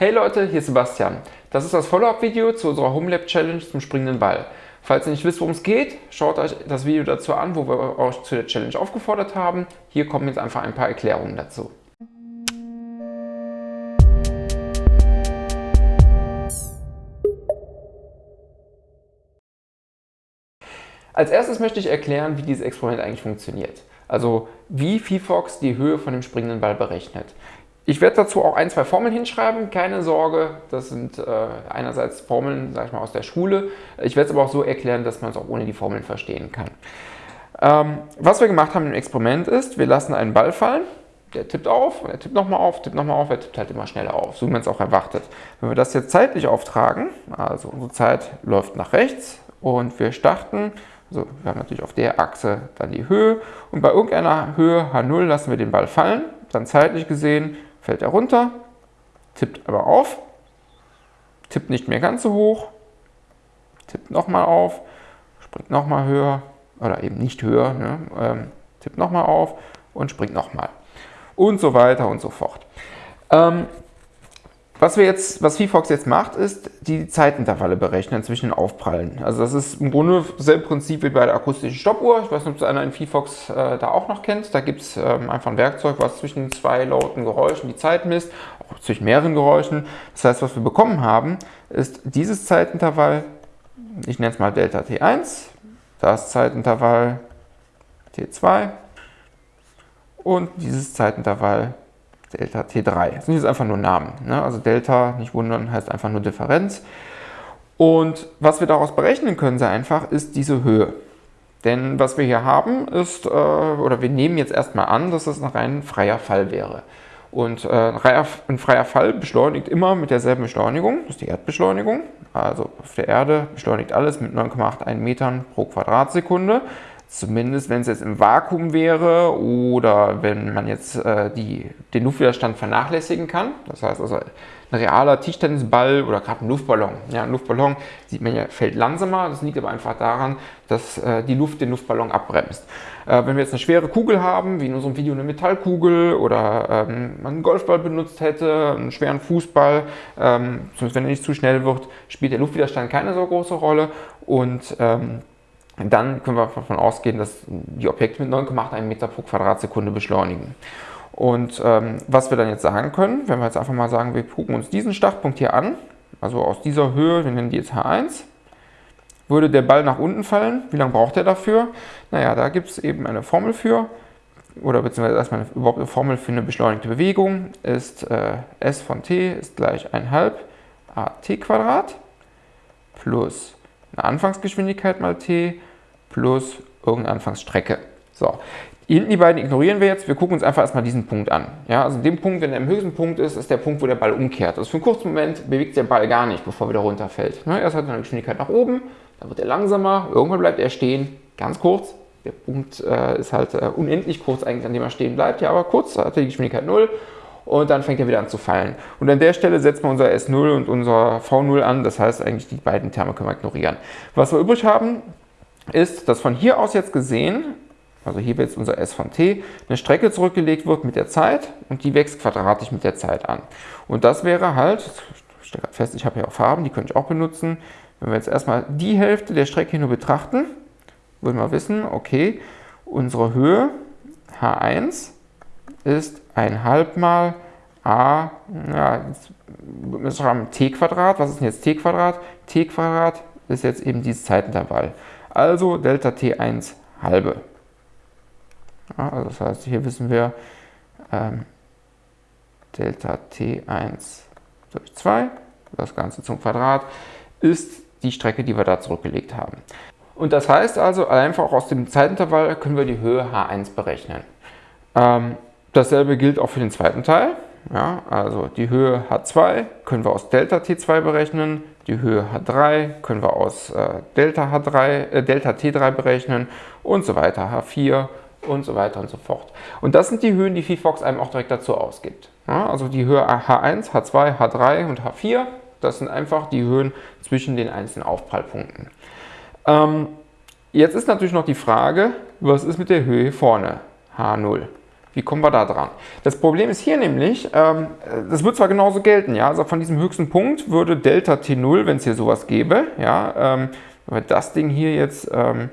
Hey Leute, hier ist Sebastian. Das ist das Follow-up-Video zu unserer HomeLab Challenge zum springenden Ball. Falls ihr nicht wisst, worum es geht, schaut euch das Video dazu an, wo wir euch zu der Challenge aufgefordert haben. Hier kommen jetzt einfach ein paar Erklärungen dazu. Als erstes möchte ich erklären, wie dieses Experiment eigentlich funktioniert. Also wie VFox die Höhe von dem springenden Ball berechnet. Ich werde dazu auch ein, zwei Formeln hinschreiben, keine Sorge, das sind äh, einerseits Formeln, sag ich mal, aus der Schule. Ich werde es aber auch so erklären, dass man es auch ohne die Formeln verstehen kann. Ähm, was wir gemacht haben im Experiment ist, wir lassen einen Ball fallen, der tippt auf, er tippt nochmal auf, tippt nochmal auf, er tippt halt immer schneller auf, so wie man es auch erwartet. Wenn wir das jetzt zeitlich auftragen, also unsere Zeit läuft nach rechts und wir starten also wir haben natürlich auf der Achse dann die Höhe und bei irgendeiner Höhe H0 lassen wir den Ball fallen. Dann zeitlich gesehen fällt er runter, tippt aber auf, tippt nicht mehr ganz so hoch, tippt nochmal auf, springt nochmal höher oder eben nicht höher, ne, ähm, tippt nochmal auf und springt nochmal und so weiter und so fort. Ähm, was, wir jetzt, was VFox jetzt macht, ist die Zeitintervalle berechnen zwischen den Aufprallen. Also das ist im Grunde dasselbe Prinzip wie bei der akustischen Stoppuhr. Ich weiß nicht, ob es einer in VFox äh, da auch noch kennt. Da gibt es ähm, einfach ein Werkzeug, was zwischen zwei lauten Geräuschen die Zeit misst, auch zwischen mehreren Geräuschen. Das heißt, was wir bekommen haben, ist dieses Zeitintervall, ich nenne es mal Delta T1, das Zeitintervall T2 und dieses Zeitintervall Delta T3. Das sind jetzt einfach nur Namen. Ne? Also Delta, nicht wundern, heißt einfach nur Differenz. Und was wir daraus berechnen können, sehr einfach, ist diese Höhe. Denn was wir hier haben ist, äh, oder wir nehmen jetzt erstmal an, dass es ein rein freier Fall wäre. Und äh, ein freier Fall beschleunigt immer mit derselben Beschleunigung, das ist die Erdbeschleunigung. Also auf der Erde beschleunigt alles mit 9,81 Metern pro Quadratsekunde. Zumindest wenn es jetzt im Vakuum wäre oder wenn man jetzt äh, die, den Luftwiderstand vernachlässigen kann. Das heißt also ein realer Tischtennisball oder gerade ein Luftballon. Ja, ein Luftballon sieht man ja, fällt langsamer. Das liegt aber einfach daran, dass äh, die Luft den Luftballon abbremst. Äh, wenn wir jetzt eine schwere Kugel haben, wie in unserem Video eine Metallkugel oder ähm, man einen Golfball benutzt hätte, einen schweren Fußball, ähm, zumindest wenn er nicht zu schnell wird, spielt der Luftwiderstand keine so große Rolle und ähm, dann können wir davon ausgehen, dass die Objekte mit 9,81 Meter pro Quadratsekunde beschleunigen. Und ähm, was wir dann jetzt sagen können, wenn wir jetzt einfach mal sagen, wir gucken uns diesen Startpunkt hier an, also aus dieser Höhe, wir nennen die jetzt H1, würde der Ball nach unten fallen. Wie lange braucht er dafür? Naja, da gibt es eben eine Formel für, oder beziehungsweise erstmal überhaupt eine Formel für eine beschleunigte Bewegung, ist äh, S von t ist gleich 1,5 at Quadrat plus eine Anfangsgeschwindigkeit mal t plus irgendeine Anfangsstrecke. So, hinten die beiden ignorieren wir jetzt, wir gucken uns einfach erstmal diesen Punkt an. Ja, also den Punkt, wenn er im höchsten Punkt ist, ist der Punkt, wo der Ball umkehrt. Also für einen kurzen Moment bewegt der Ball gar nicht, bevor er wieder runterfällt. Ne, erst hat er eine Geschwindigkeit nach oben, dann wird er langsamer, irgendwann bleibt er stehen, ganz kurz. Der Punkt äh, ist halt äh, unendlich kurz eigentlich, an dem er stehen bleibt, ja, aber kurz hat er die Geschwindigkeit 0 und dann fängt er wieder an zu fallen. Und an der Stelle setzen wir unser S0 und unser V0 an, das heißt eigentlich die beiden Terme können wir ignorieren. Was wir übrig haben, ist, dass von hier aus jetzt gesehen, also hier wird jetzt unser S von t, eine Strecke zurückgelegt wird mit der Zeit und die wächst quadratisch mit der Zeit an. Und das wäre halt, ich stelle fest, ich habe hier auch Farben, die könnte ich auch benutzen. Wenn wir jetzt erstmal die Hälfte der Strecke hier nur betrachten, würden wir wissen, okay, unsere Höhe H1 ist ein halb mal a, ja, jetzt müssen wir haben t Quadrat. Was ist denn jetzt t Quadrat? t Quadrat ist jetzt eben dieses Zeitintervall also Delta T1 halbe. Ja, also das heißt, hier wissen wir ähm, Delta T1 durch 2, das Ganze zum Quadrat, ist die Strecke, die wir da zurückgelegt haben. Und das heißt also, einfach aus dem Zeitintervall können wir die Höhe H1 berechnen. Ähm, dasselbe gilt auch für den zweiten Teil. Ja, also die Höhe H2 können wir aus Delta T2 berechnen, die Höhe H3 können wir aus äh, Delta, H3, äh, Delta T3 berechnen und so weiter, H4 und so weiter und so fort. Und das sind die Höhen, die VFox einem auch direkt dazu ausgibt. Ja, also die Höhe H1, H2, H3 und H4, das sind einfach die Höhen zwischen den einzelnen Aufprallpunkten. Ähm, jetzt ist natürlich noch die Frage, was ist mit der Höhe vorne, H0? Wie kommen wir da dran? Das Problem ist hier nämlich, ähm, das wird zwar genauso gelten, ja, also von diesem höchsten Punkt würde Delta T0, wenn es hier sowas gäbe, ja, ähm, wenn wir das Ding hier jetzt ähm,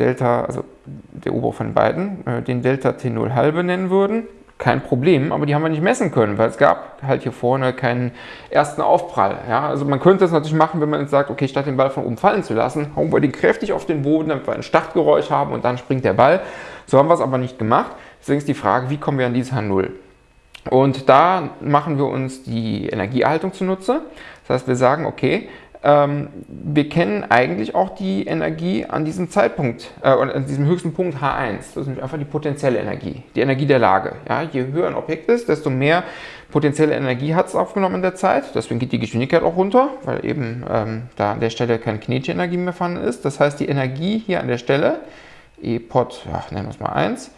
Delta, also der obere von beiden, äh, den Delta T0 halbe nennen würden, kein Problem, aber die haben wir nicht messen können, weil es gab halt hier vorne keinen ersten Aufprall. Ja? Also man könnte das natürlich machen, wenn man jetzt sagt, okay, statt den Ball von oben fallen zu lassen, hauen wir den kräftig auf den Boden, damit wir ein Startgeräusch haben und dann springt der Ball. So haben wir es aber nicht gemacht. Deswegen ist die Frage, wie kommen wir an dieses H0? Und da machen wir uns die Energieerhaltung zunutze. Das heißt, wir sagen, okay, wir kennen eigentlich auch die Energie an diesem Zeitpunkt, äh, an diesem höchsten Punkt H1. Das ist nämlich einfach die potenzielle Energie, die Energie der Lage. Ja, je höher ein Objekt ist, desto mehr potenzielle Energie hat es aufgenommen in der Zeit. Deswegen geht die Geschwindigkeit auch runter, weil eben ähm, da an der Stelle keine kinetische Energie mehr vorhanden ist. Das heißt, die Energie hier an der Stelle, E Pot, ja, nennen wir es mal 1,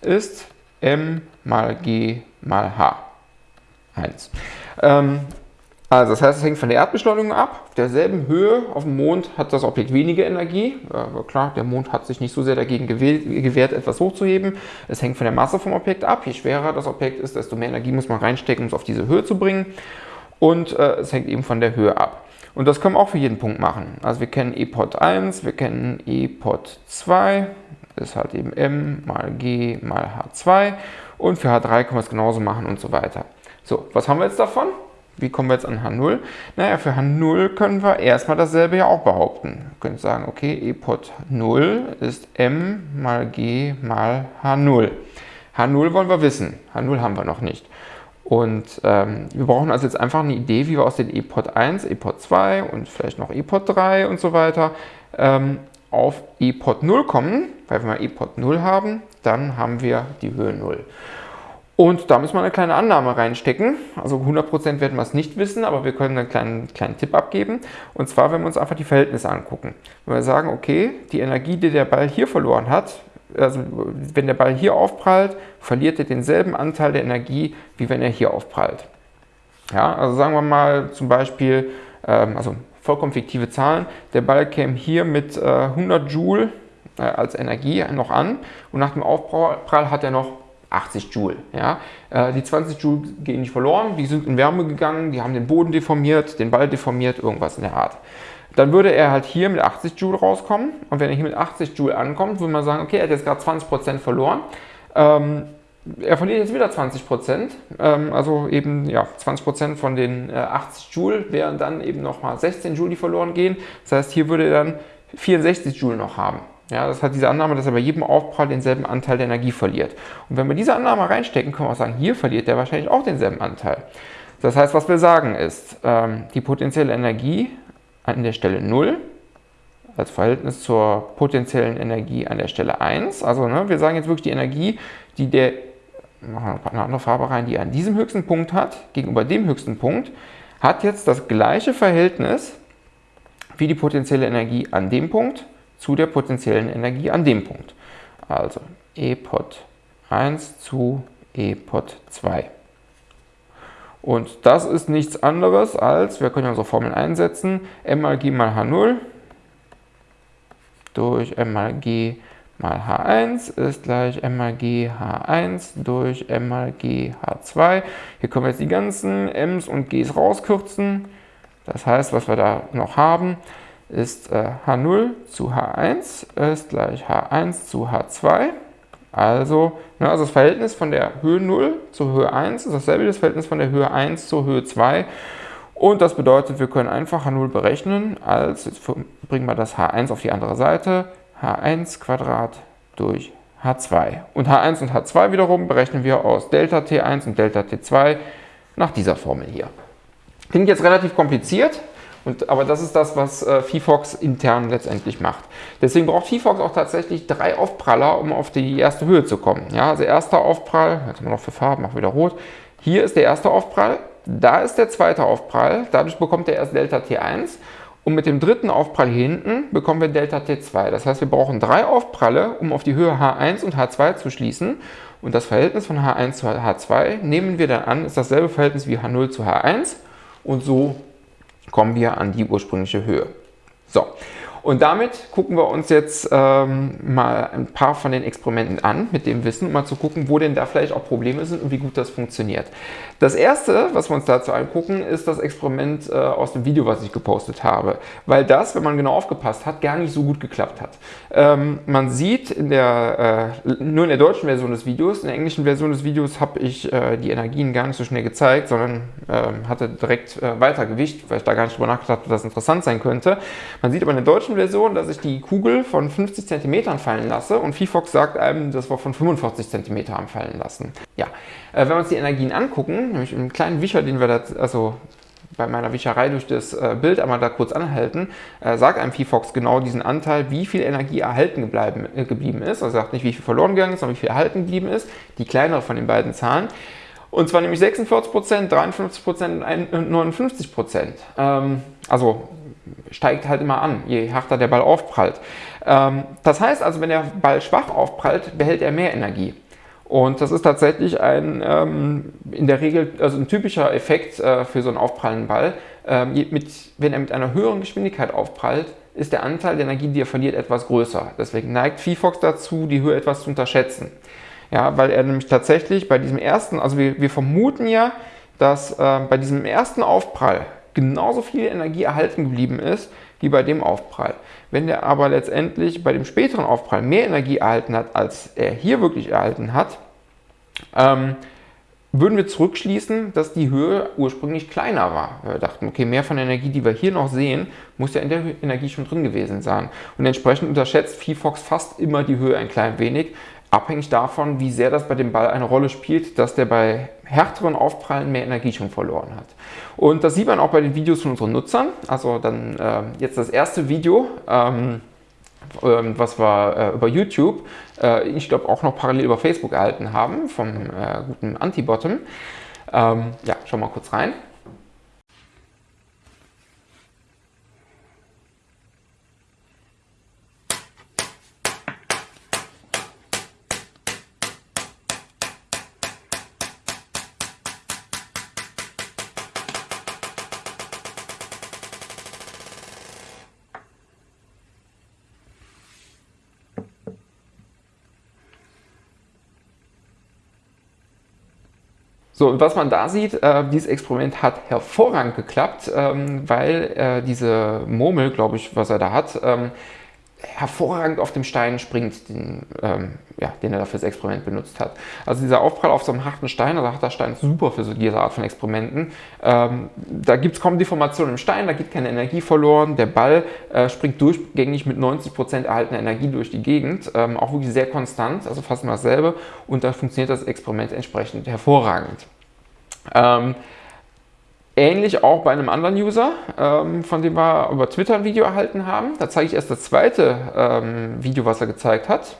ist m mal g mal h. 1. Ähm, also das heißt, es hängt von der Erdbeschleunigung ab. Auf derselben Höhe auf dem Mond hat das Objekt weniger Energie. Aber klar, der Mond hat sich nicht so sehr dagegen gewehrt, etwas hochzuheben. Es hängt von der Masse vom Objekt ab. Je schwerer das Objekt ist, desto mehr Energie muss man reinstecken, um es auf diese Höhe zu bringen. Und äh, es hängt eben von der Höhe ab. Und das können wir auch für jeden Punkt machen. Also wir kennen E-Pot 1, wir kennen E-Pot 2, ist halt eben m mal g mal h2. Und für h3 können wir es genauso machen und so weiter. So, was haben wir jetzt davon? Wie kommen wir jetzt an H0? Naja, für H0 können wir erstmal dasselbe ja auch behaupten. Wir können sagen, okay, E-Pot 0 ist m mal g mal H0. H0 wollen wir wissen, H0 haben wir noch nicht. Und ähm, wir brauchen also jetzt einfach eine Idee, wie wir aus den E-Pot 1, E-Pot 2 und vielleicht noch E-Pot 3 und so weiter ähm, auf E-Pot 0 kommen. Weil wenn wir E-Pot 0 haben, dann haben wir die Höhe 0. Und da müssen wir eine kleine Annahme reinstecken. Also 100% werden wir es nicht wissen, aber wir können einen kleinen, kleinen Tipp abgeben. Und zwar, wenn wir uns einfach die Verhältnisse angucken. Wenn wir sagen, okay, die Energie, die der Ball hier verloren hat, also wenn der Ball hier aufprallt, verliert er denselben Anteil der Energie, wie wenn er hier aufprallt. Ja, also sagen wir mal zum Beispiel, ähm, also vollkommen fiktive Zahlen, der Ball käme hier mit äh, 100 Joule äh, als Energie noch an und nach dem Aufprall hat er noch 80 Joule. Ja? Äh, die 20 Joule gehen nicht verloren, die sind in Wärme gegangen, die haben den Boden deformiert, den Ball deformiert, irgendwas in der Art. Dann würde er halt hier mit 80 Joule rauskommen und wenn er hier mit 80 Joule ankommt, würde man sagen, okay, er hat jetzt gerade 20% verloren. Ähm, er verliert jetzt wieder 20%, ähm, also eben ja, 20% von den äh, 80 Joule wären dann eben nochmal 16 Joule, die verloren gehen. Das heißt, hier würde er dann 64 Joule noch haben. Ja, das hat diese Annahme, dass er bei jedem Aufprall denselben Anteil der Energie verliert. Und wenn wir diese Annahme reinstecken, können wir auch sagen, hier verliert er wahrscheinlich auch denselben Anteil. Das heißt, was wir sagen ist, ähm, die potenzielle Energie an der Stelle 0 als Verhältnis zur potenziellen Energie an der Stelle 1. Also ne, wir sagen jetzt wirklich die Energie, die der, machen wir eine andere Farbe rein, die an diesem höchsten Punkt hat, gegenüber dem höchsten Punkt, hat jetzt das gleiche Verhältnis wie die potenzielle Energie an dem Punkt zu der potenziellen Energie an dem Punkt. Also E-Pot 1 zu E-Pot 2. Und das ist nichts anderes als, wir können unsere Formel einsetzen, m mal g mal h0 durch m mal g mal h1 ist gleich m mal g h1 durch m mal g h2. Hier können wir jetzt die ganzen m's und g's rauskürzen. Das heißt, was wir da noch haben, ist äh, H0 zu H1 ist gleich H1 zu H2. Also, ne, also das Verhältnis von der Höhe 0 zur Höhe 1 ist dasselbe wie das Verhältnis von der Höhe 1 zur Höhe 2. Und das bedeutet, wir können einfach H0 berechnen, als, jetzt bringen wir das H1 auf die andere Seite, H1 Quadrat durch H2. Und H1 und H2 wiederum berechnen wir aus Delta T1 und Delta T2 nach dieser Formel hier. Klingt jetzt relativ kompliziert, und, aber das ist das, was äh, VFox intern letztendlich macht. Deswegen braucht VFox auch tatsächlich drei Aufpraller, um auf die erste Höhe zu kommen. Ja, also erster Aufprall, jetzt haben wir noch für Farben, machen wieder rot. Hier ist der erste Aufprall, da ist der zweite Aufprall, dadurch bekommt er erst Delta T1 und mit dem dritten Aufprall hier hinten bekommen wir Delta T2. Das heißt, wir brauchen drei Aufpralle, um auf die Höhe H1 und H2 zu schließen. Und das Verhältnis von H1 zu H2 nehmen wir dann an, ist dasselbe Verhältnis wie H0 zu H1 und so kommen wir an die ursprüngliche Höhe. So, Und damit gucken wir uns jetzt ähm, mal ein paar von den Experimenten an, mit dem Wissen, um mal zu gucken, wo denn da vielleicht auch Probleme sind und wie gut das funktioniert. Das erste, was wir uns dazu angucken, ist das Experiment äh, aus dem Video, was ich gepostet habe. Weil das, wenn man genau aufgepasst hat, gar nicht so gut geklappt hat. Ähm, man sieht in der, äh, nur in der deutschen Version des Videos, in der englischen Version des Videos habe ich äh, die Energien gar nicht so schnell gezeigt, sondern ähm, hatte direkt äh, weiter Gewicht, weil ich da gar nicht drüber nachgedacht habe, dass das interessant sein könnte. Man sieht aber in der deutschen Version, dass ich die Kugel von 50 cm fallen lasse und VFox sagt einem, dass wir von 45 cm haben fallen lassen. Ja, äh, wenn wir uns die Energien angucken, nämlich einen kleinen Wischer, den wir da, also bei meiner Wischerei durch das äh, Bild einmal da kurz anhalten, äh, sagt einem VFox genau diesen Anteil, wie viel Energie erhalten gebleiben, äh, geblieben ist. Also sagt nicht, wie viel verloren gegangen ist, sondern wie viel erhalten geblieben ist. Die kleinere von den beiden Zahlen. Und zwar nämlich 46%, 53% und 59%. Ähm, also steigt halt immer an, je härter der Ball aufprallt. Ähm, das heißt also, wenn der Ball schwach aufprallt, behält er mehr Energie. Und das ist tatsächlich ein, ähm, in der Regel, also ein typischer Effekt äh, für so einen aufprallenden Ball. Ähm, mit, wenn er mit einer höheren Geschwindigkeit aufprallt, ist der Anteil der Energie, die er verliert, etwas größer. Deswegen neigt VFox dazu, die Höhe etwas zu unterschätzen. Ja, weil er nämlich tatsächlich bei diesem ersten, also wir, wir vermuten ja, dass äh, bei diesem ersten Aufprall genauso viel Energie erhalten geblieben ist, wie bei dem Aufprall. Wenn er aber letztendlich bei dem späteren Aufprall mehr Energie erhalten hat, als er hier wirklich erhalten hat, ähm, würden wir zurückschließen, dass die Höhe ursprünglich kleiner war. Wir dachten, okay, mehr von der Energie, die wir hier noch sehen, muss ja in der Energie schon drin gewesen sein. Und entsprechend unterschätzt VFox fast immer die Höhe ein klein wenig, abhängig davon, wie sehr das bei dem Ball eine Rolle spielt, dass der bei härteren Aufprallen mehr Energie schon verloren hat. Und das sieht man auch bei den Videos von unseren Nutzern. Also dann äh, jetzt das erste Video, ähm, ähm, was wir äh, über YouTube, äh, ich glaube auch noch parallel über Facebook erhalten haben, vom äh, guten Antibottom. Ähm, ja, schauen wir mal kurz rein. So, und was man da sieht, äh, dieses Experiment hat hervorragend geklappt, ähm, weil äh, diese Murmel, glaube ich, was er da hat, ähm, hervorragend auf dem Stein springt, den, ähm, ja, den er dafür das Experiment benutzt hat. Also dieser Aufprall auf so einem harten Stein, also harter Stein ist super für so diese Art von Experimenten. Ähm, da gibt es kaum Deformation im Stein, da geht keine Energie verloren. Der Ball äh, springt durchgängig mit 90% erhaltener Energie durch die Gegend, ähm, auch wirklich sehr konstant, also fast immer dasselbe. Und da funktioniert das Experiment entsprechend hervorragend. Ähm, Ähnlich auch bei einem anderen User, ähm, von dem wir über Twitter ein Video erhalten haben. Da zeige ich erst das zweite ähm, Video, was er gezeigt hat.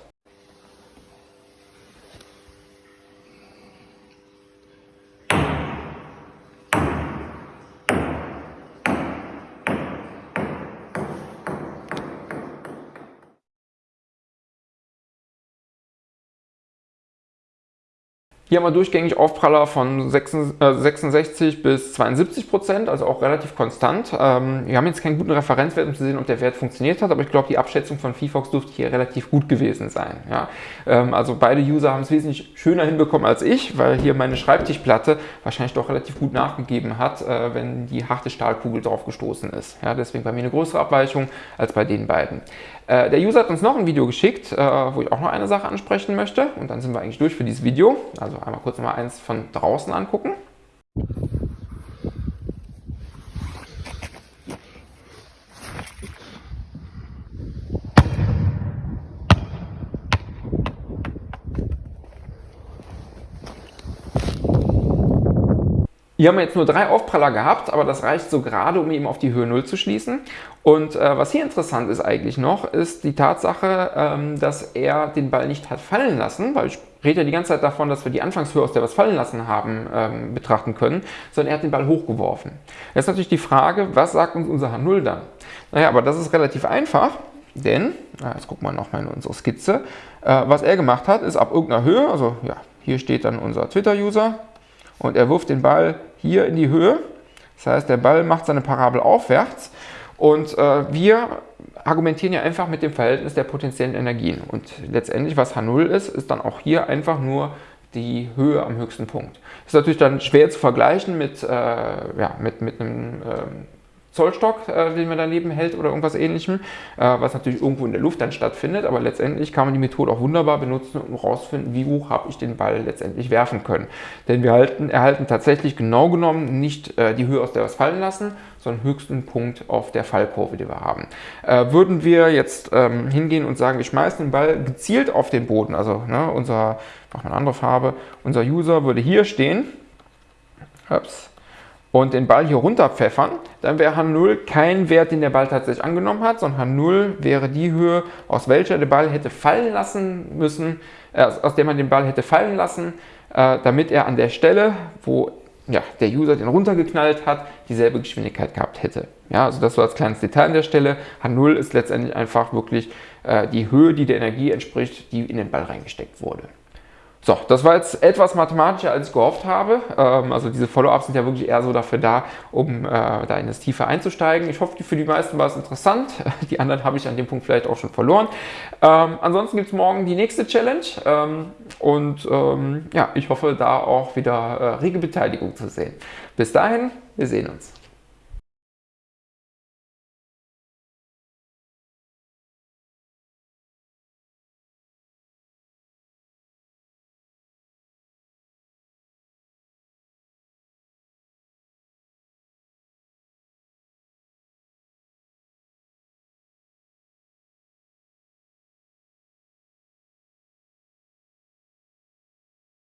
Hier haben wir durchgängig Aufpraller von 66 äh, bis 72 Prozent, also auch relativ konstant. Ähm, wir haben jetzt keinen guten Referenzwert, um zu sehen, ob der Wert funktioniert hat, aber ich glaube, die Abschätzung von VFox dürfte hier relativ gut gewesen sein. Ja? Ähm, also beide User haben es wesentlich schöner hinbekommen als ich, weil hier meine Schreibtischplatte wahrscheinlich doch relativ gut nachgegeben hat, äh, wenn die harte Stahlkugel drauf gestoßen ist. Ja? Deswegen bei mir eine größere Abweichung als bei den beiden. Äh, der User hat uns noch ein Video geschickt, äh, wo ich auch noch eine Sache ansprechen möchte. Und dann sind wir eigentlich durch für dieses Video. Also einmal kurz mal eins von draußen angucken. Hier haben wir jetzt nur drei Aufpraller gehabt, aber das reicht so gerade, um eben auf die Höhe 0 zu schließen. Und äh, was hier interessant ist eigentlich noch, ist die Tatsache, ähm, dass er den Ball nicht hat fallen lassen, weil ich rede ja die ganze Zeit davon, dass wir die Anfangshöhe, aus der wir es fallen lassen haben, ähm, betrachten können, sondern er hat den Ball hochgeworfen. Jetzt natürlich die Frage, was sagt uns unser H0 dann? Naja, aber das ist relativ einfach, denn, jetzt gucken wir nochmal in unsere Skizze, äh, was er gemacht hat, ist ab irgendeiner Höhe, also ja, hier steht dann unser Twitter-User, und er wirft den Ball hier in die Höhe. Das heißt, der Ball macht seine Parabel aufwärts Und äh, wir argumentieren ja einfach mit dem Verhältnis der potenziellen Energien. Und letztendlich, was H0 ist, ist dann auch hier einfach nur die Höhe am höchsten Punkt. Ist natürlich dann schwer zu vergleichen mit, äh, ja, mit, mit einem ähm, Zollstock, äh, den man daneben hält oder irgendwas ähnlichem, äh, was natürlich irgendwo in der Luft dann stattfindet, aber letztendlich kann man die Methode auch wunderbar benutzen, um herauszufinden, wie hoch habe ich den Ball letztendlich werfen können. Denn wir halten, erhalten tatsächlich genau genommen nicht äh, die Höhe, aus der wir es fallen lassen, sondern höchsten Punkt auf der Fallkurve, die wir haben. Äh, würden wir jetzt ähm, hingehen und sagen, wir schmeißen den Ball gezielt auf den Boden, also ne, unser, mach mal eine andere Farbe, unser User würde hier stehen, ups, und den Ball hier runterpfeffern, dann wäre H0 kein Wert, den der Ball tatsächlich angenommen hat, sondern H0 wäre die Höhe, aus welcher der Ball hätte fallen lassen müssen, äh, aus der man den Ball hätte fallen lassen, äh, damit er an der Stelle, wo ja, der User den runtergeknallt hat, dieselbe Geschwindigkeit gehabt hätte. Ja, also das so als kleines Detail an der Stelle. H0 ist letztendlich einfach wirklich äh, die Höhe, die der Energie entspricht, die in den Ball reingesteckt wurde. So, das war jetzt etwas mathematischer, als ich gehofft habe. Ähm, also diese Follow-ups sind ja wirklich eher so dafür da, um äh, da in das Tiefe einzusteigen. Ich hoffe, für die meisten war es interessant. Die anderen habe ich an dem Punkt vielleicht auch schon verloren. Ähm, ansonsten gibt es morgen die nächste Challenge. Ähm, und ähm, ja, ich hoffe, da auch wieder äh, rege Beteiligung zu sehen. Bis dahin, wir sehen uns.